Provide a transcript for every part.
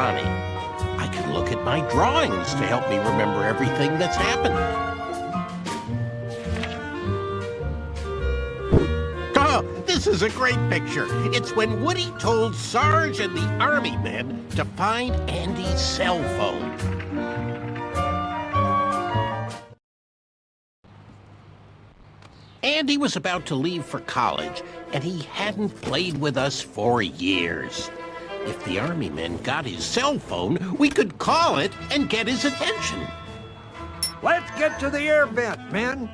I can look at my drawings to help me remember everything that's happened. Oh, this is a great picture. It's when Woody told Sarge and the army men to find Andy's cell phone. Andy was about to leave for college, and he hadn't played with us for years. If the army men got his cell phone, we could call it and get his attention. Let's get to the air vent, men.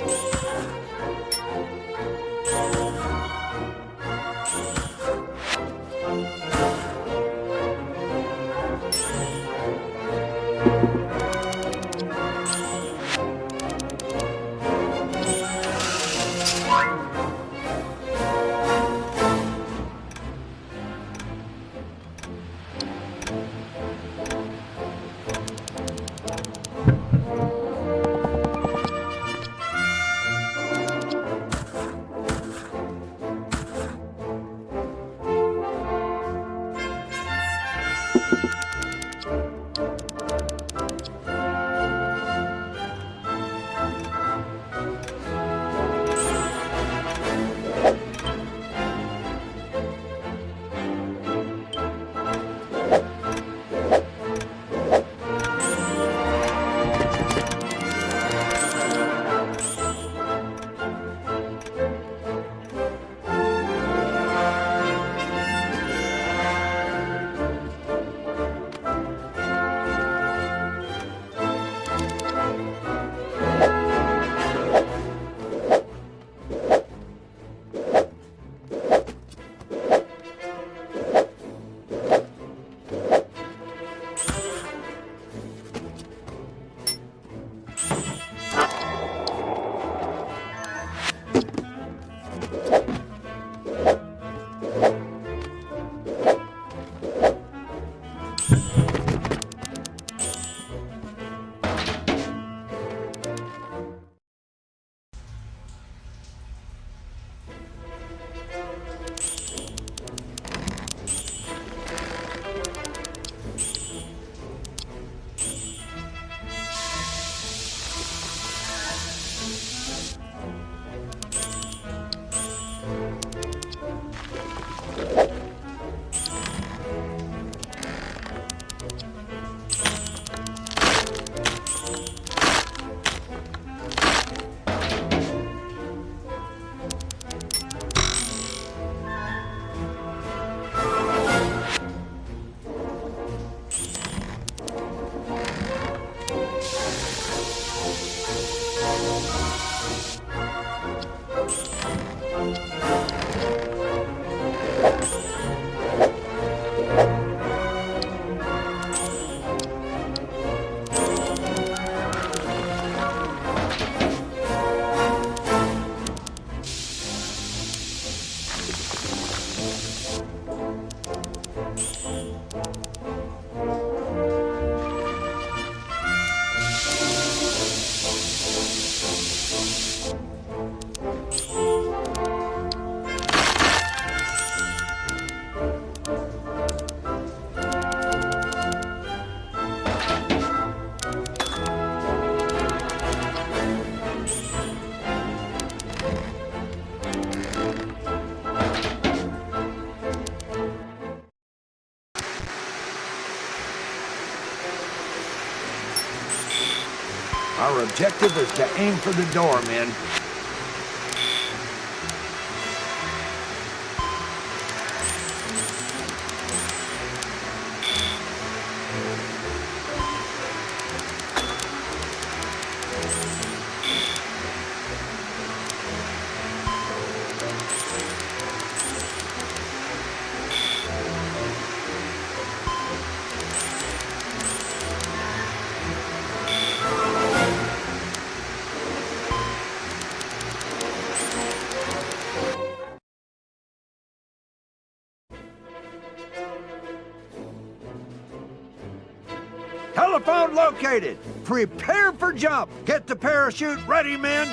Wow. Our objective is to aim for the door, men. Telephone located. Prepare for jump. Get the parachute ready, men.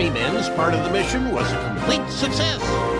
Army men's part of the mission was a complete success.